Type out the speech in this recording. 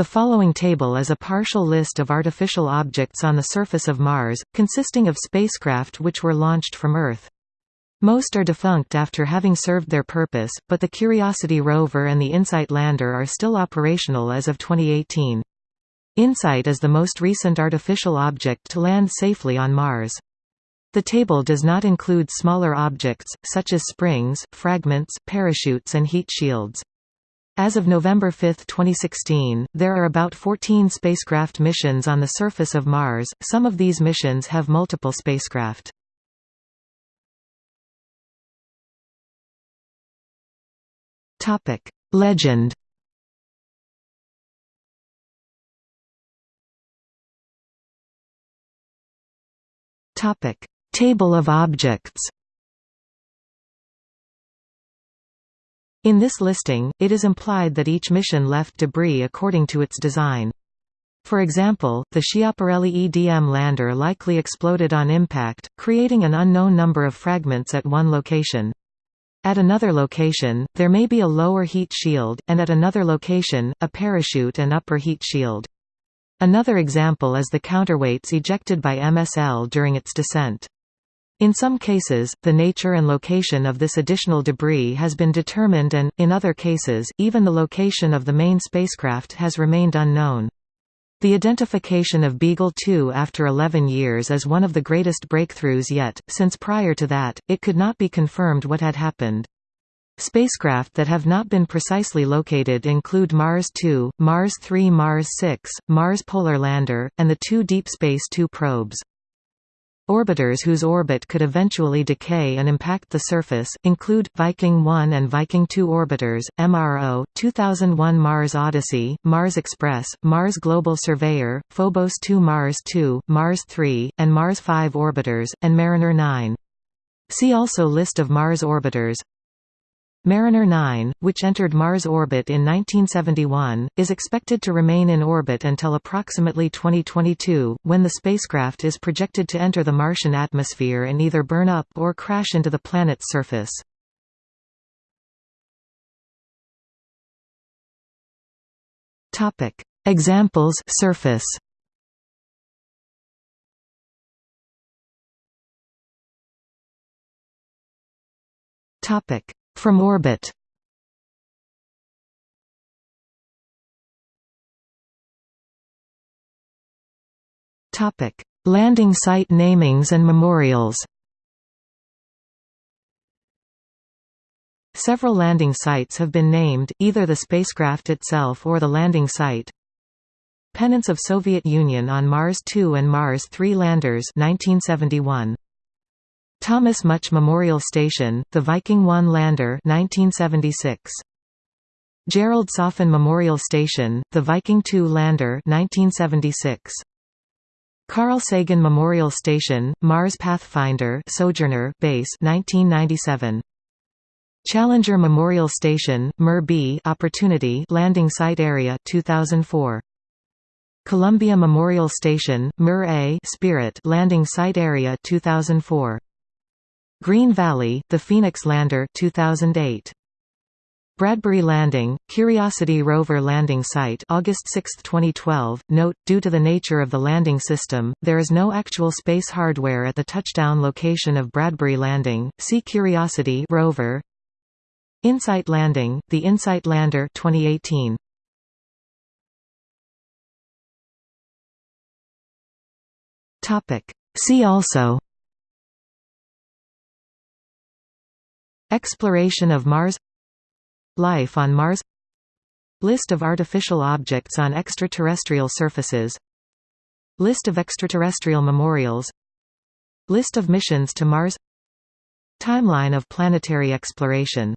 The following table is a partial list of artificial objects on the surface of Mars, consisting of spacecraft which were launched from Earth. Most are defunct after having served their purpose, but the Curiosity rover and the InSight lander are still operational as of 2018. InSight is the most recent artificial object to land safely on Mars. The table does not include smaller objects, such as springs, fragments, parachutes and heat shields. As of November 5, 2016, there are about 14 spacecraft missions on the surface of Mars, some of these missions have multiple spacecraft. Legend. Table of objects In this listing, it is implied that each mission left debris according to its design. For example, the Schiaparelli EDM lander likely exploded on impact, creating an unknown number of fragments at one location. At another location, there may be a lower heat shield, and at another location, a parachute and upper heat shield. Another example is the counterweights ejected by MSL during its descent. In some cases, the nature and location of this additional debris has been determined and, in other cases, even the location of the main spacecraft has remained unknown. The identification of Beagle 2 after 11 years is one of the greatest breakthroughs yet, since prior to that, it could not be confirmed what had happened. Spacecraft that have not been precisely located include Mars 2, Mars 3 Mars 6, Mars Polar Lander, and the two Deep Space 2 probes. Orbiters whose orbit could eventually decay and impact the surface, include, Viking 1 and Viking 2 orbiters, MRO, 2001 Mars Odyssey, Mars Express, Mars Global Surveyor, Phobos 2 Mars 2, Mars 3, and Mars 5 orbiters, and Mariner 9. See also List of Mars orbiters Mariner 9, which entered Mars orbit in 1971, is expected to remain in orbit until approximately 2022, when the spacecraft is projected to enter the Martian atmosphere and either burn up or crash into the planet's surface. Examples surface Topic from orbit Topic: Landing site namings and memorials. Several landing sites have been named, either the spacecraft itself or the landing site. Pennants of Soviet Union on Mars 2 and Mars 3 landers 1971. Thomas Mutch Memorial Station, the Viking 1 lander 1976. Gerald Soffen Memorial Station, the Viking 2 lander 1976. Carl Sagan Memorial Station, Mars Pathfinder Sojourner Base 1997. Challenger Memorial Station, Mir B Opportunity Landing Site Area 2004. Columbia Memorial Station, Mir A Spirit Landing Site Area 2004. Green Valley, The Phoenix Lander 2008. Bradbury Landing, Curiosity rover landing site August 6, 2012. Note, due to the nature of the landing system, there is no actual space hardware at the touchdown location of Bradbury Landing. See Curiosity rover. InSight Landing, the InSight Lander 2018. Topic. See also Exploration of Mars. Life on Mars. List of artificial objects on extraterrestrial surfaces. List of extraterrestrial memorials. List of missions to Mars. Timeline of planetary exploration